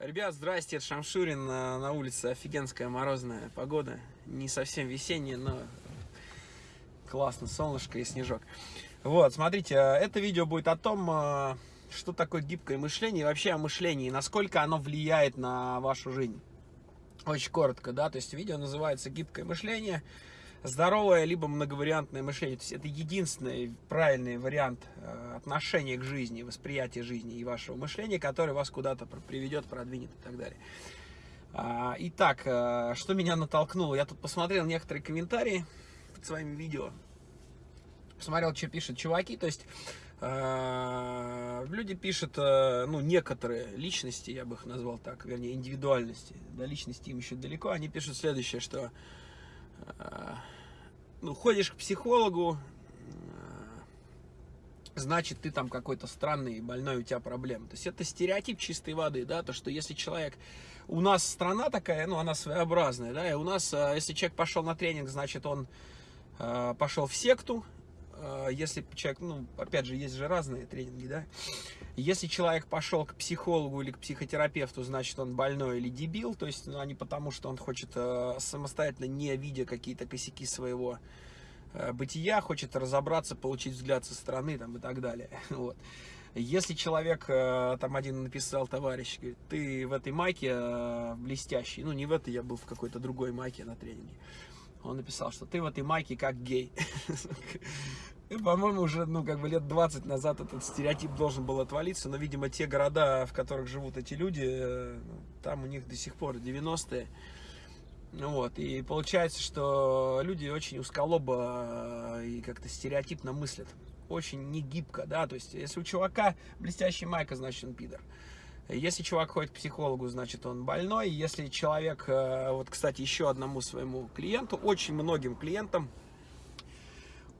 Ребят, здрасте, это Шамшурин. На, на улице офигенская морозная погода. Не совсем весенняя, но классно, солнышко и снежок. Вот, смотрите, это видео будет о том, э, что такое гибкое мышление и вообще о мышлении, насколько оно влияет на вашу жизнь. Очень коротко, да, то есть видео называется «Гибкое мышление», здоровое либо многовариантное мышление. То есть это единственный правильный вариант э, отношения к жизни, восприятия жизни и вашего мышления, который вас куда-то приведет, продвинет и так далее. А, итак, э, что меня натолкнуло? Я тут посмотрел некоторые комментарии под своими видео. Посмотрел, что пишут чуваки. То есть э, люди пишут, ну, некоторые личности, я бы их назвал так, вернее, индивидуальности. До личности им еще далеко. Они пишут следующее, что ну, ходишь к психологу, значит, ты там какой-то странный, больной, у тебя проблемы. То есть это стереотип чистой воды, да, то, что если человек... У нас страна такая, ну, она своеобразная, да, и у нас, а, если человек пошел на тренинг, значит, он а, пошел в секту, если человек, ну, опять же, есть же разные тренинги, да, если человек пошел к психологу или к психотерапевту, значит, он больной или дебил, то есть, ну, а не потому, что он хочет э, самостоятельно, не видя какие-то косяки своего э, бытия, хочет разобраться, получить взгляд со стороны, там, и так далее, вот. Если человек, э, там один написал, товарищ, говорит, ты в этой майке блестящий, ну, не в этой, я был в какой-то другой майке на тренинге, он написал, что ты в этой майке как гей. По-моему, уже, ну, как бы лет 20 назад этот стереотип должен был отвалиться, но, видимо, те города, в которых живут эти люди, э, там у них до сих пор 90-е. Ну вот, и получается, что люди очень узколобо э, и как-то стереотипно мыслят. Очень негибко, да, то есть, если у чувака блестящий майка, значит, он пидор. Если чувак ходит к психологу, значит он больной. Если человек, э, вот, кстати, еще одному своему клиенту, очень многим клиентам,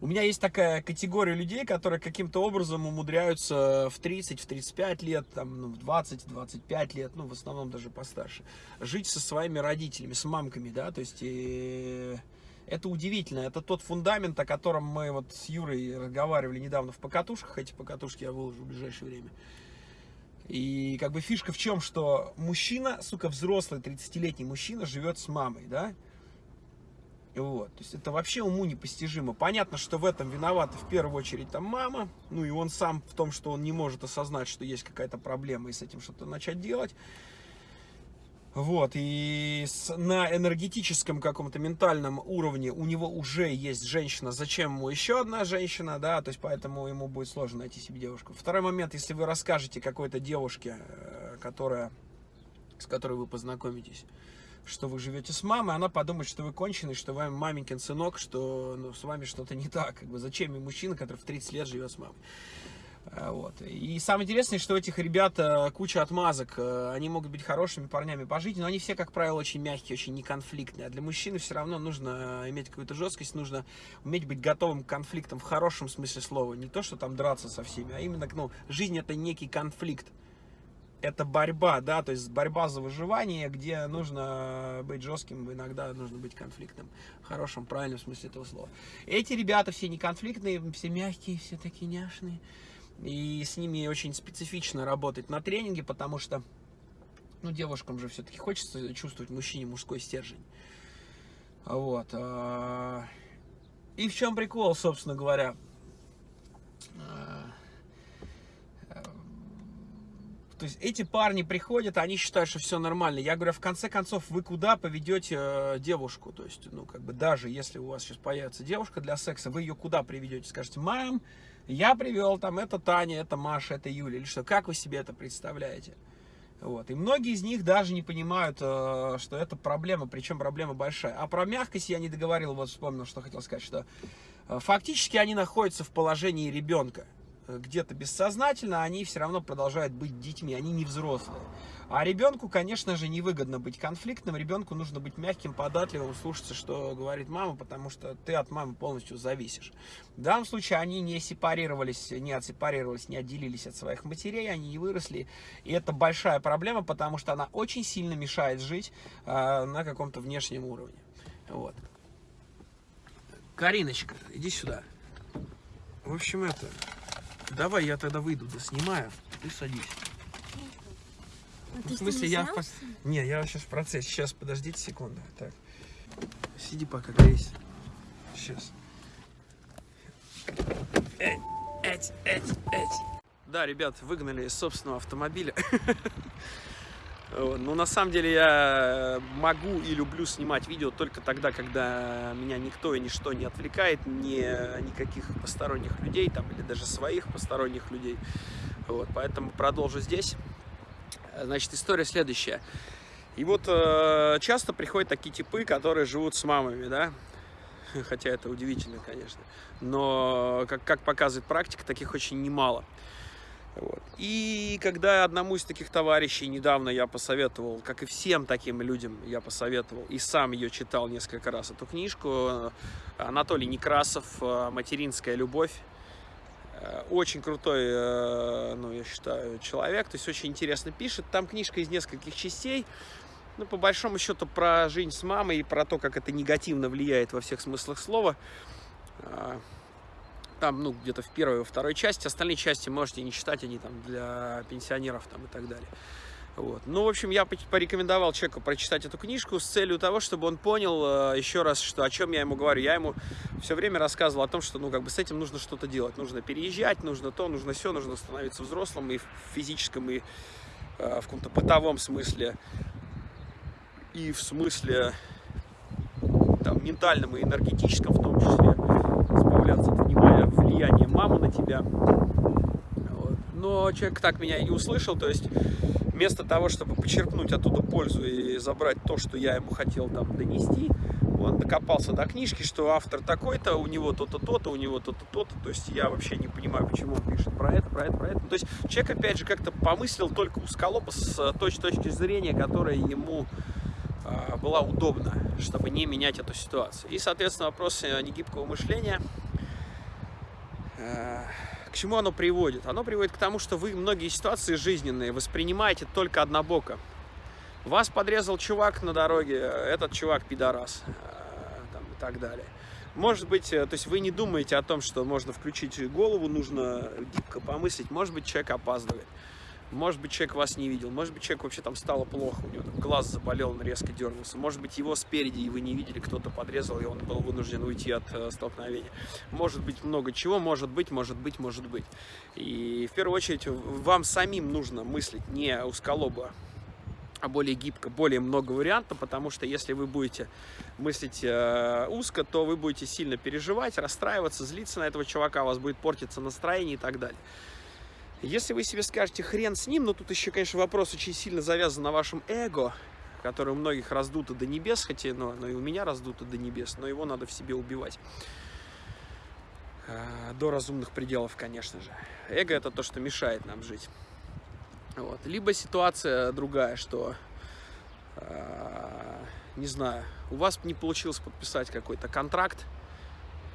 у меня есть такая категория людей, которые каким-то образом умудряются в 30, в 35 лет, там, ну, в 20, 25 лет, ну, в основном даже постарше, жить со своими родителями, с мамками, да, то есть... И это удивительно, это тот фундамент, о котором мы вот с Юрой разговаривали недавно в покатушках, эти покатушки я выложу в ближайшее время. И как бы фишка в чем, что мужчина, сука, взрослый 30-летний мужчина живет с мамой, да? Вот, то есть это вообще уму непостижимо. Понятно, что в этом виновата в первую очередь там мама, ну и он сам в том, что он не может осознать, что есть какая-то проблема и с этим что-то начать делать. Вот, и с, на энергетическом каком-то ментальном уровне у него уже есть женщина, зачем ему еще одна женщина, да, то есть поэтому ему будет сложно найти себе девушку. Второй момент, если вы расскажете какой-то девушке, э, которая, с которой вы познакомитесь, что вы живете с мамой, она подумает, что вы конченый, что вы маменькин сынок, что ну, с вами что-то не так. Как бы, зачем ему мужчина, который в 30 лет живет с мамой? А, вот. И самое интересное, что у этих ребят э, куча отмазок. Э, они могут быть хорошими парнями по жизни, но они все, как правило, очень мягкие, очень неконфликтные. А для мужчины все равно нужно э, иметь какую-то жесткость, нужно уметь быть готовым к конфликтам в хорошем смысле слова. Не то, что там драться со всеми, а именно, ну, жизнь это некий конфликт это борьба, да, то есть борьба за выживание, где нужно быть жестким, иногда нужно быть конфликтным, в хорошем, правильном смысле этого слова. Эти ребята все не конфликтные, все мягкие, все такие няшные, и с ними очень специфично работать на тренинге, потому что, ну, девушкам же все-таки хочется чувствовать мужчине мужской стержень. Вот. А, и в чем прикол, собственно говоря? То есть эти парни приходят, они считают, что все нормально. Я говорю, в конце концов, вы куда поведете э, девушку? То есть, ну, как бы даже если у вас сейчас появится девушка для секса, вы ее куда приведете? Скажете, мам, я привел, там, это Таня, это Маша, это Юля, или что? Как вы себе это представляете? Вот. И многие из них даже не понимают, э, что это проблема, причем проблема большая. А про мягкость я не договорил, вот вспомнил, что хотел сказать, что э, фактически они находятся в положении ребенка где-то бессознательно, они все равно продолжают быть детьми, они не взрослые. А ребенку, конечно же, невыгодно быть конфликтным, ребенку нужно быть мягким, податливым, слушаться, что говорит мама, потому что ты от мамы полностью зависишь. В данном случае они не сепарировались, не отсепарировались, не отделились от своих матерей, они не выросли. И это большая проблема, потому что она очень сильно мешает жить э, на каком-то внешнем уровне. Вот. Кариночка, иди сюда. В общем, это... Давай я тогда выйду, да снимаю. Ты садись. А ты В смысле, я... в Не, я сейчас в процессе. Сейчас, подождите секунду. Так. Сиди пока, грейся. Сейчас. Да, ребят, выгнали из собственного автомобиля. Вот. Ну, на самом деле, я могу и люблю снимать видео только тогда, когда меня никто и ничто не отвлекает, ни, никаких посторонних людей, там, или даже своих посторонних людей. Вот. Поэтому продолжу здесь. Значит, история следующая. И вот э, часто приходят такие типы, которые живут с мамами, да, хотя это удивительно, конечно, но, как, как показывает практика, таких очень немало. Вот. И когда одному из таких товарищей недавно я посоветовал, как и всем таким людям я посоветовал, и сам ее читал несколько раз, эту книжку, Анатолий Некрасов «Материнская любовь», Э, очень крутой, э, ну, я считаю, человек, то есть очень интересно пишет. Там книжка из нескольких частей, ну, по большому счету, про жизнь с мамой и про то, как это негативно влияет во всех смыслах слова. Там, ну, где-то в первой, во второй части. Остальные части можете не читать, они там для пенсионеров там и так далее. Вот. Ну, в общем, я порекомендовал человеку прочитать эту книжку с целью того, чтобы он понял э, еще раз, что о чем я ему говорю. Я ему все время рассказывал о том, что, ну, как бы с этим нужно что-то делать. Нужно переезжать, нужно то, нужно все, нужно становиться взрослым и в физическом, и э, в каком-то бытовом смысле, и в смысле там, ментальном и энергетическом в том числе, мамы на тебя. Вот. Но человек так меня и не услышал, то есть вместо того, чтобы почерпнуть оттуда пользу и забрать то, что я ему хотел там донести, он докопался до книжки, что автор такой-то, у него то-то, то-то, у него то-то, то-то. То есть я вообще не понимаю, почему он пишет про это, про это, про это. То есть человек, опять же, как-то помыслил только узколобо с той точки зрения, которая ему а, была удобна, чтобы не менять эту ситуацию. И, соответственно, вопрос негибкого мышления. К чему оно приводит? Оно приводит к тому, что вы многие ситуации жизненные воспринимаете только однобоко. Вас подрезал чувак на дороге, этот чувак пидорас, э, там, и так далее. Может быть, э, то есть вы не думаете о том, что можно включить голову, нужно гибко помыслить. Может быть, человек опаздывает. Может быть, человек вас не видел. Может быть, человек вообще там стало плохо, у него там глаз заболел, он резко дернулся. Может быть, его спереди, и вы не видели, кто-то подрезал, и он был вынужден уйти от э, столкновения. Может быть, много чего, может быть, может быть, может быть. И в первую очередь вам самим нужно мыслить не узколобо, а более гибко, более много вариантов, потому что если вы будете мыслить э, узко, то вы будете сильно переживать, расстраиваться, злиться на этого чувака, у вас будет портиться настроение и так далее. Если вы себе скажете хрен с ним, но тут еще, конечно, вопрос очень сильно завязан на вашем эго, которое у многих раздуто до небес, хотя ну, оно и у меня раздуто до небес, но его надо в себе убивать. Э, До разумных пределов, конечно же. Эго это то, что мешает нам жить. Вот. Либо ситуация другая, что, э, не знаю, у вас не получилось подписать какой-то контракт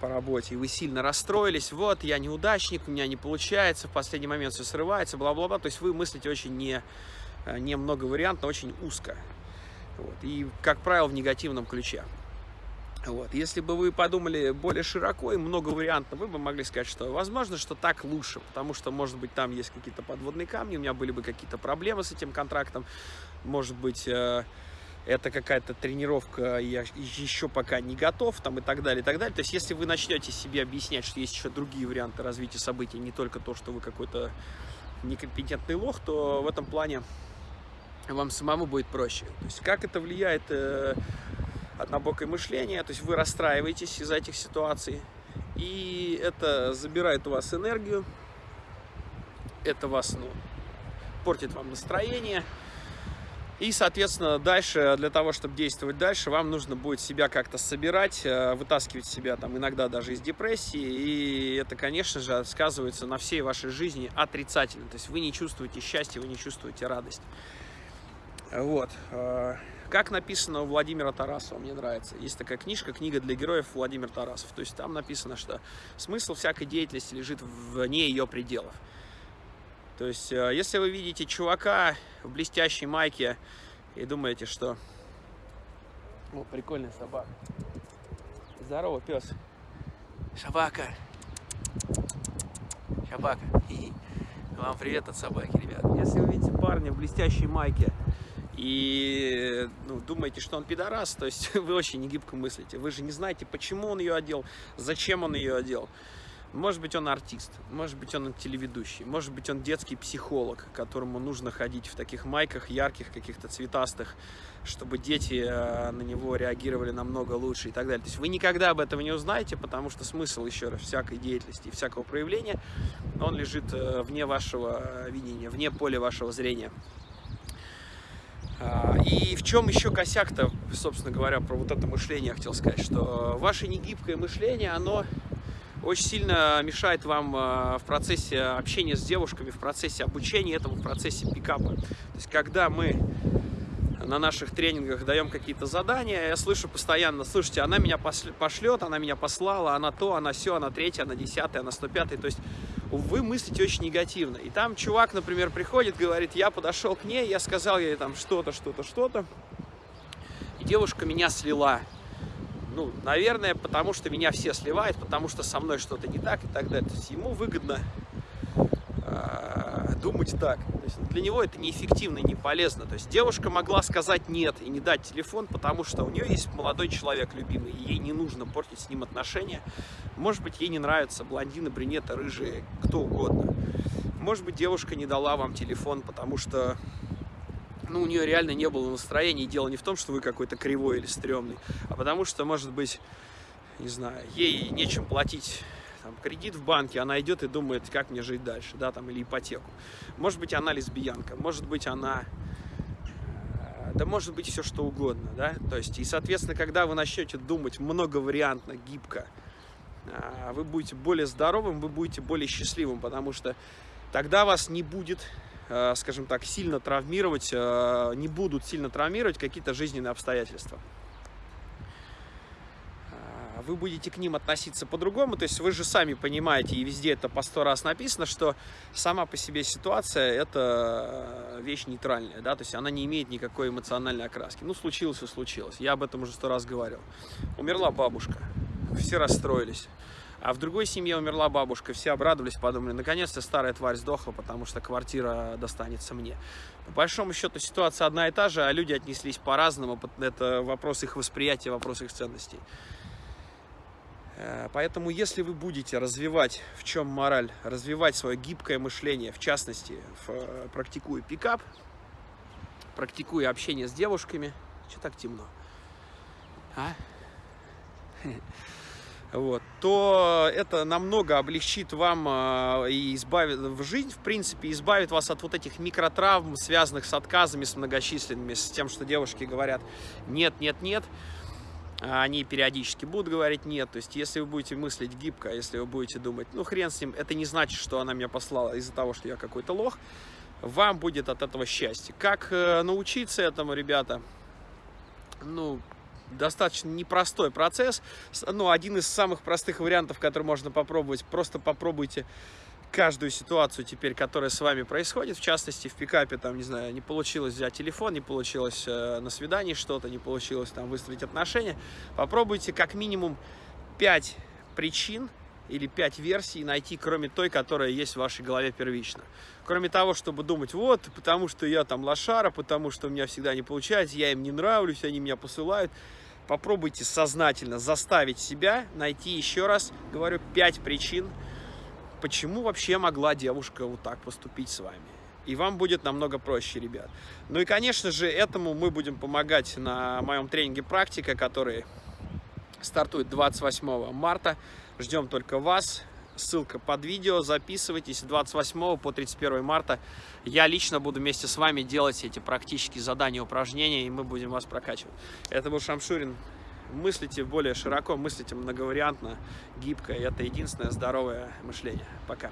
по работе, и вы сильно расстроились, вот, я неудачник, у меня не получается, в последний момент все срывается, бла-бла-бла, то есть вы мыслите очень не, э, не многовариантно, очень узко, вот. и, как правило, в негативном ключе. Вот. Если бы вы подумали более широко и много вариантов, вы бы могли сказать, что возможно, что так лучше, потому что, может быть, там есть какие-то подводные камни, у меня были бы какие-то проблемы с этим контрактом, может быть, э, это какая-то тренировка, я еще пока не готов, там и так далее, и так далее. То есть, если вы начнете себе объяснять, что есть еще другие варианты развития событий, не только то, что вы какой-то некомпетентный лох, то в этом плане вам самому будет проще. То есть, как это влияет э, однобокое мышление, то есть вы расстраиваетесь из-за этих ситуаций, и это забирает у вас энергию, это вас, ну, портит вам настроение, и, соответственно, дальше, для того, чтобы действовать дальше, вам нужно будет себя как-то собирать, э, вытаскивать себя там иногда даже из депрессии, и это, конечно же, сказывается на всей вашей жизни отрицательно, то есть вы не чувствуете счастья, вы не чувствуете радость. Вот. э, Как написано у Владимира Тарасова, мне нравится. Есть такая книжка, книга для героев Владимир Тарасов. То есть там написано, что смысл всякой деятельности лежит вне ее пределов. То есть, э, если вы видите чувака в блестящей майке и думаете, что... О, прикольная собака. Здорово, пес. Собака. Собака. Вам привет от собаки, ребят. Если вы видите парня в блестящей майке и ну, думаете, что он пидорас, то есть вы очень негибко мыслите. Вы же не знаете, почему он ее одел, зачем он ее одел. Может быть, он артист, может быть, он телеведущий, может быть, он детский психолог, которому нужно ходить в таких майках ярких, каких-то цветастых, чтобы дети э, на него реагировали намного лучше и так далее. То есть вы никогда об этом не узнаете, потому что смысл, еще раз, всякой деятельности и всякого проявления, он лежит э, вне вашего видения, вне поля вашего зрения. А, и в чем еще косяк-то, собственно говоря, про вот это мышление я хотел сказать, что ваше негибкое мышление, оно очень сильно мешает вам а, в процессе общения с девушками, в процессе обучения этому, в процессе пикапа. То есть, когда мы на наших тренингах даем какие-то задания, я слышу постоянно, слушайте, она меня пошлет, она меня послала, она то, она все, она третья, она десятая, она сто пятая. То есть вы мыслите очень негативно. И там чувак, например, приходит, говорит, я подошел к ней, я сказал ей там что-то, что-то, что-то, и девушка меня слила. Ну, наверное, потому что меня все сливают, потому что со мной что-то не так и так далее. То есть ему выгодно э, думать так. То есть для него это неэффективно и не полезно. То есть девушка могла сказать нет и не дать телефон, потому что у нее есть молодой человек любимый, и ей не нужно портить с ним отношения. Может быть, ей не нравятся блондины, брюнеты, рыжие, кто угодно. Может быть, девушка не дала вам телефон, потому что ну, у нее реально не было настроения. И дело не в том, что вы какой-то кривой или стрёмный, а потому что, может быть, не знаю, ей нечем платить там, кредит в банке, она идет и думает, как мне жить дальше, да, там, или ипотеку. Может быть, она лесбиянка, может быть, она э, да может быть все что угодно, да, то есть, и, соответственно, когда вы начнете думать многовариантно, гибко, э, вы будете более здоровым, вы будете более счастливым, потому что тогда вас не будет скажем так, сильно травмировать, э, не будут сильно травмировать какие-то жизненные обстоятельства. Э, вы будете к ним относиться по-другому, то есть вы же сами понимаете, и везде это по сто раз написано, что сама по себе ситуация – это вещь нейтральная, да, то есть она не имеет никакой эмоциональной окраски. Ну, случилось и случилось, я об этом уже сто раз говорил. Умерла бабушка, все расстроились. А в другой семье умерла бабушка, все обрадовались, подумали, наконец-то старая тварь сдохла, потому что квартира достанется мне. По большому счету ситуация одна и та же, а люди отнеслись по-разному, это вопрос их восприятия, вопрос их ценностей. Э, поэтому, если вы будете развивать, в чем мораль, развивать свое гибкое мышление, в частности, в, практикуя пикап, практикуя общение с девушками, что так темно? А? вот, то это намного облегчит вам э, и избавит в жизнь, в принципе, избавит вас от вот этих микротравм, связанных с отказами, с многочисленными, с тем, что девушки говорят нет, нет, нет. Они периодически будут говорить нет. То есть, если вы будете мыслить гибко, если вы будете думать, ну хрен с ним, это не значит, что она меня послала из-за того, что я какой-то лох, вам будет от этого счастье. Как э, научиться этому, ребята? Ну, достаточно непростой процесс. Ну, один из самых простых вариантов, который можно попробовать, просто попробуйте каждую ситуацию теперь, которая с вами происходит, в частности, в пикапе, там, не знаю, не получилось взять телефон, не получилось э, на свидании что-то, не получилось там выстроить отношения, попробуйте как минимум 5 причин или 5 версий найти, кроме той, которая есть в вашей голове первично. Кроме того, чтобы думать, вот, потому что я там лошара, потому что у меня всегда не получается, я им не нравлюсь, они меня посылают попробуйте сознательно заставить себя найти еще раз, говорю, пять причин, почему вообще могла девушка вот так поступить с вами. И вам будет намного проще, ребят. Ну и, конечно же, этому мы будем помогать на моем тренинге «Практика», который стартует 28 марта. Ждем только вас ссылка под видео, записывайтесь 28 по 31 марта. Я лично буду вместе с вами делать эти практические задания, упражнения, и мы будем вас прокачивать. Это был Шамшурин. Мыслите более широко, мыслите многовариантно, гибко, это единственное здоровое мышление. Пока.